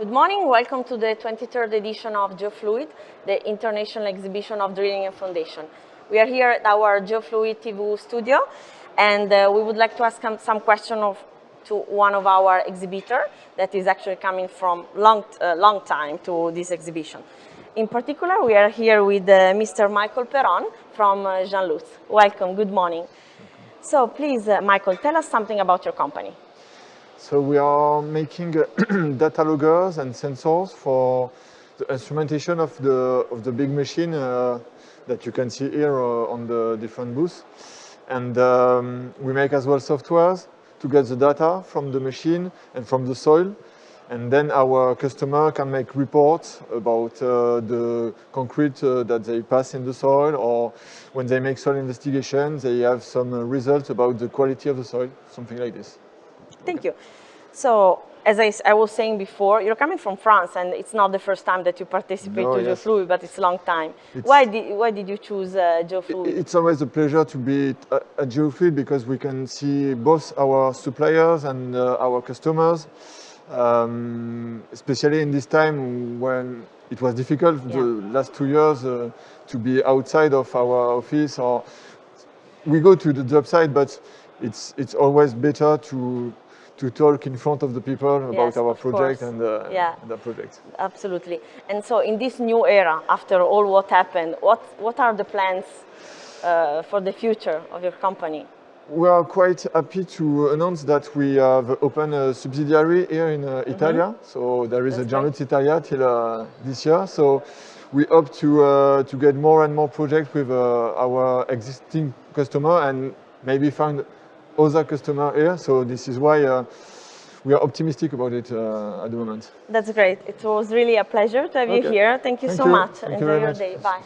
Good morning, welcome to the 23rd edition of GeoFluid, the international exhibition of drilling and foundation. We are here at our GeoFluid TV studio and uh, we would like to ask some question of, to one of our exhibitor that is actually coming from long, uh, long time to this exhibition. In particular, we are here with uh, Mr. Michael Peron from uh, Jean Lutz. Welcome, good morning. So please, uh, Michael, tell us something about your company. So we are making data loggers and sensors for the instrumentation of the of the big machine uh, that you can see here uh, on the different booths. And um, we make as well softwares to get the data from the machine and from the soil. And then our customer can make reports about uh, the concrete uh, that they pass in the soil or when they make soil investigations, they have some uh, results about the quality of the soil, something like this. Thank you. So, as I, I, was saying before, you're coming from France, and it's not the first time that you participate no, to yes. GeoFluid, but it's a long time. It's, why did why did you choose uh, GeoFluid? It's always a pleasure to be at, at GeoFluid because we can see both our suppliers and uh, our customers, um, especially in this time when it was difficult yeah. the last two years uh, to be outside of our office or we go to the job site, but it's it's always better to to talk in front of the people about yes, our project and, uh, yeah. the project. Absolutely. And so in this new era, after all what happened, what, what are the plans uh, for the future of your company? We are quite happy to announce that we have opened a subsidiary here in uh. Italia. Mm -hmm. So there is That's a Jean Lutz Italia till uh, this year. So we hope to, uh, to get more and more projects with uh, our existing customer and maybe find other customer here. So this is why uh, we are optimistic about it uh, at the moment. That's great. It was really a pleasure to have okay. you here. Thank you Thank so you. much. Thank Enjoy you your much. day. Bye.